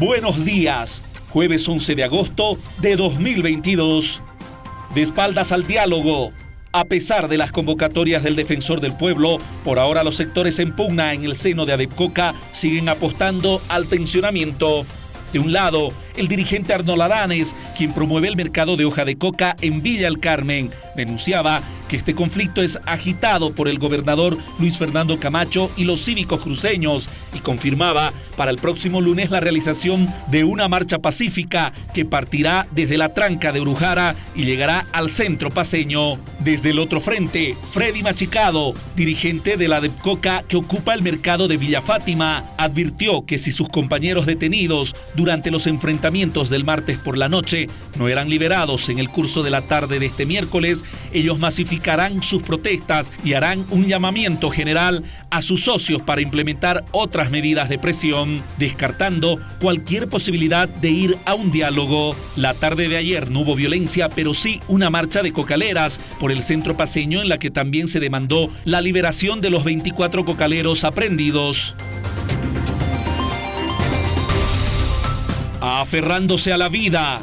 Buenos días, jueves 11 de agosto de 2022. De espaldas al diálogo. A pesar de las convocatorias del defensor del pueblo, por ahora los sectores en pugna en el seno de Adepcoca siguen apostando al tensionamiento. De un lado, el dirigente Arnold Aranes, quien promueve el mercado de hoja de coca en Villa El Carmen, denunciaba que este conflicto es agitado por el gobernador Luis Fernando Camacho y los cívicos cruceños y confirmaba para el próximo lunes la realización de una marcha pacífica que partirá desde la tranca de Urujara y llegará al centro paseño. Desde el otro frente, Freddy Machicado, dirigente de la DEPCOCA que ocupa el mercado de Villa Fátima, advirtió que si sus compañeros detenidos durante los enfrentamientos del martes por la noche no eran liberados en el curso de la tarde de este miércoles, ellos masificarán sus protestas y harán un llamamiento general a sus socios para implementar otras medidas de presión, descartando cualquier posibilidad de ir a un diálogo. La tarde de ayer no hubo violencia, pero sí una marcha de cocaleras por el centro paseño en la que también se demandó la liberación de los 24 cocaleros aprendidos. Aferrándose a la vida,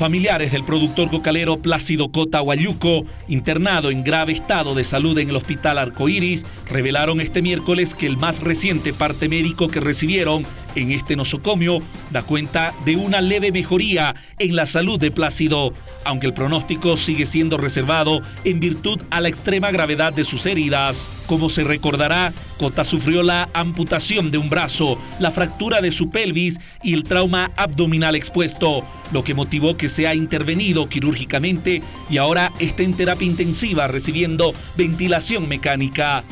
Familiares del productor cocalero Plácido Cota Guayuco, internado en grave estado de salud en el hospital Arcoíris, revelaron este miércoles que el más reciente parte médico que recibieron en este nosocomio da cuenta de una leve mejoría en la salud de Plácido, aunque el pronóstico sigue siendo reservado en virtud a la extrema gravedad de sus heridas. Como se recordará, Cota sufrió la amputación de un brazo, la fractura de su pelvis y el trauma abdominal expuesto, lo que motivó que sea intervenido quirúrgicamente y ahora está en terapia intensiva recibiendo ventilación mecánica.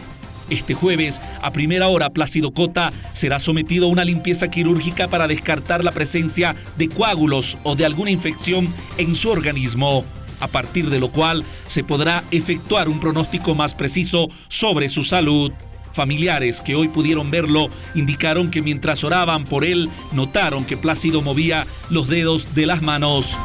Este jueves, a primera hora, Plácido Cota será sometido a una limpieza quirúrgica para descartar la presencia de coágulos o de alguna infección en su organismo, a partir de lo cual se podrá efectuar un pronóstico más preciso sobre su salud. Familiares que hoy pudieron verlo indicaron que mientras oraban por él, notaron que Plácido movía los dedos de las manos.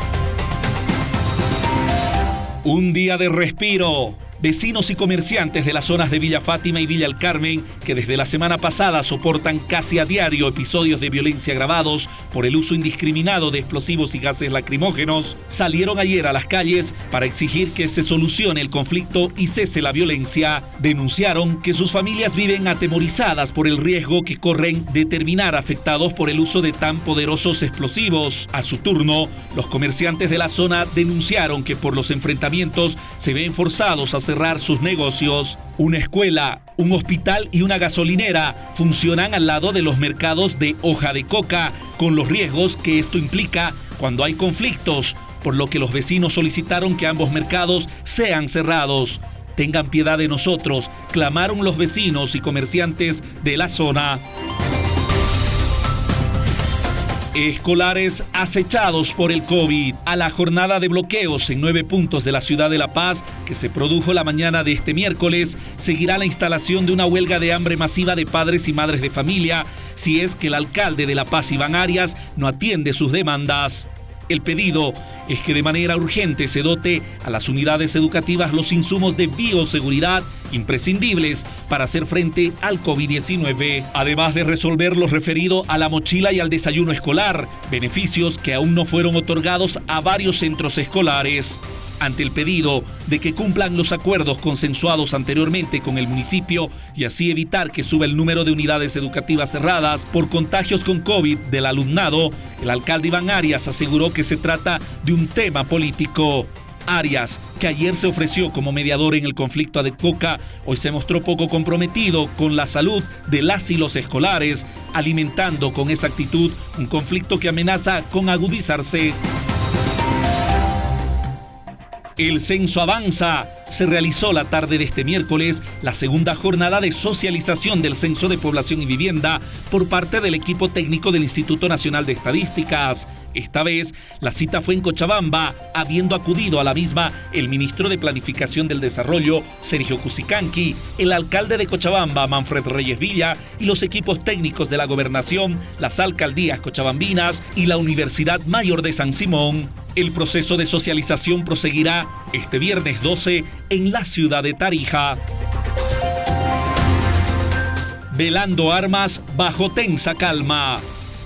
Un día de respiro vecinos y comerciantes de las zonas de Villa Fátima y Villa El Carmen, que desde la semana pasada soportan casi a diario episodios de violencia agravados por el uso indiscriminado de explosivos y gases lacrimógenos, salieron ayer a las calles para exigir que se solucione el conflicto y cese la violencia. Denunciaron que sus familias viven atemorizadas por el riesgo que corren de terminar afectados por el uso de tan poderosos explosivos. A su turno, los comerciantes de la zona denunciaron que por los enfrentamientos se ven forzados a hacer cerrar sus negocios. Una escuela, un hospital y una gasolinera funcionan al lado de los mercados de hoja de coca, con los riesgos que esto implica cuando hay conflictos, por lo que los vecinos solicitaron que ambos mercados sean cerrados. Tengan piedad de nosotros, clamaron los vecinos y comerciantes de la zona. Escolares acechados por el COVID. A la jornada de bloqueos en nueve puntos de la ciudad de La Paz, que se produjo la mañana de este miércoles, seguirá la instalación de una huelga de hambre masiva de padres y madres de familia, si es que el alcalde de La Paz, Iván Arias, no atiende sus demandas. El pedido es que de manera urgente se dote a las unidades educativas los insumos de bioseguridad imprescindibles para hacer frente al COVID-19, además de resolver lo referido a la mochila y al desayuno escolar, beneficios que aún no fueron otorgados a varios centros escolares ante el pedido de que cumplan los acuerdos consensuados anteriormente con el municipio y así evitar que suba el número de unidades educativas cerradas por contagios con COVID del alumnado, el alcalde Iván Arias aseguró que se trata de un tema político. Arias, que ayer se ofreció como mediador en el conflicto de Coca, hoy se mostró poco comprometido con la salud de las y los escolares, alimentando con esa actitud un conflicto que amenaza con agudizarse. El censo avanza. Se realizó la tarde de este miércoles la segunda jornada de socialización del Censo de Población y Vivienda por parte del equipo técnico del Instituto Nacional de Estadísticas. Esta vez, la cita fue en Cochabamba, habiendo acudido a la misma el ministro de Planificación del Desarrollo, Sergio Cusicanqui, el alcalde de Cochabamba, Manfred Reyes Villa, y los equipos técnicos de la gobernación, las alcaldías cochabambinas y la Universidad Mayor de San Simón. El proceso de socialización proseguirá este viernes 12 en la ciudad de Tarija. Velando armas bajo tensa calma.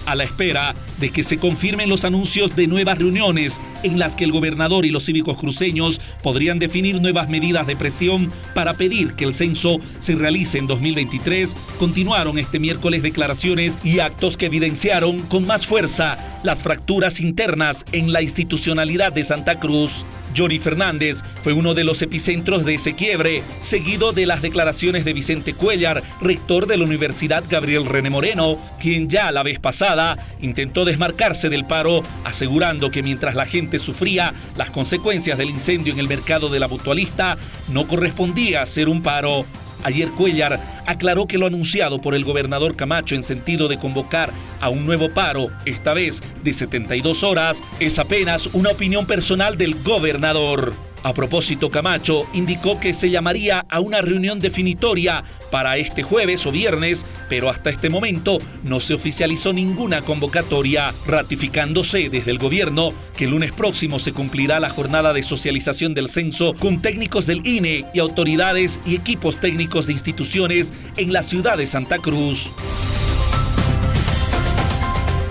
A la espera de que se confirmen los anuncios de nuevas reuniones en las que el gobernador y los cívicos cruceños podrían definir nuevas medidas de presión para pedir que el censo se realice en 2023, continuaron este miércoles declaraciones y actos que evidenciaron con más fuerza las fracturas internas en la institucionalidad de Santa Cruz. Johnny Fernández fue uno de los epicentros de ese quiebre, seguido de las declaraciones de Vicente Cuellar, rector de la Universidad Gabriel René Moreno, quien ya la vez pasada intentó desmarcarse del paro, asegurando que mientras la gente sufría las consecuencias del incendio en el mercado de la mutualista, no correspondía ser un paro. Ayer Cuellar aclaró que lo anunciado por el gobernador Camacho en sentido de convocar a un nuevo paro, esta vez de 72 horas, es apenas una opinión personal del gobernador. A propósito, Camacho indicó que se llamaría a una reunión definitoria para este jueves o viernes, pero hasta este momento no se oficializó ninguna convocatoria, ratificándose desde el gobierno que el lunes próximo se cumplirá la jornada de socialización del censo con técnicos del INE y autoridades y equipos técnicos de instituciones en la ciudad de Santa Cruz.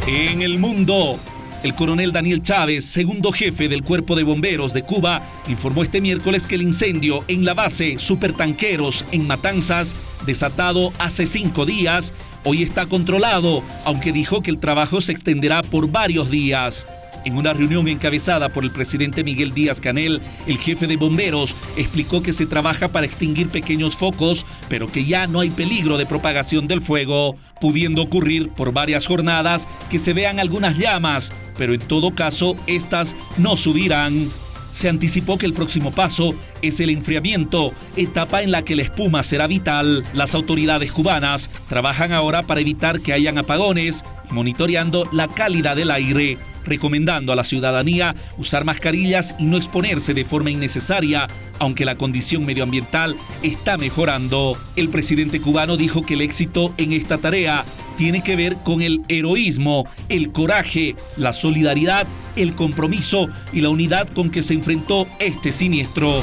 En el mundo, el coronel Daniel Chávez, segundo jefe del Cuerpo de Bomberos de Cuba, informó este miércoles que el incendio en la base Supertanqueros en Matanzas, desatado hace cinco días, hoy está controlado, aunque dijo que el trabajo se extenderá por varios días. En una reunión encabezada por el presidente Miguel Díaz Canel, el jefe de bomberos explicó que se trabaja para extinguir pequeños focos, pero que ya no hay peligro de propagación del fuego, pudiendo ocurrir por varias jornadas que se vean algunas llamas, pero en todo caso estas no subirán. Se anticipó que el próximo paso es el enfriamiento, etapa en la que la espuma será vital. Las autoridades cubanas trabajan ahora para evitar que hayan apagones, monitoreando la calidad del aire recomendando a la ciudadanía usar mascarillas y no exponerse de forma innecesaria, aunque la condición medioambiental está mejorando. El presidente cubano dijo que el éxito en esta tarea tiene que ver con el heroísmo, el coraje, la solidaridad, el compromiso y la unidad con que se enfrentó este siniestro.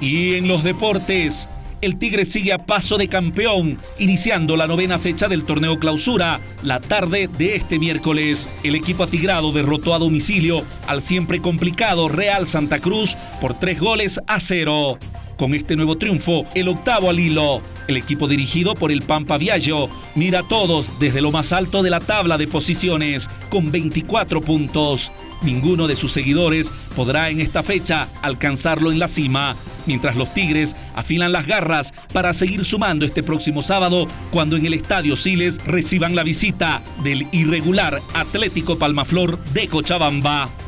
Y en los deportes, el Tigre sigue a paso de campeón, iniciando la novena fecha del torneo clausura. La tarde de este miércoles, el equipo atigrado derrotó a domicilio al siempre complicado Real Santa Cruz por tres goles a cero. Con este nuevo triunfo, el octavo al hilo, el equipo dirigido por el Pampa Viaggio mira a todos desde lo más alto de la tabla de posiciones con 24 puntos. Ninguno de sus seguidores podrá en esta fecha alcanzarlo en la cima, mientras los Tigres afilan las garras para seguir sumando este próximo sábado cuando en el Estadio Siles reciban la visita del irregular Atlético Palmaflor de Cochabamba.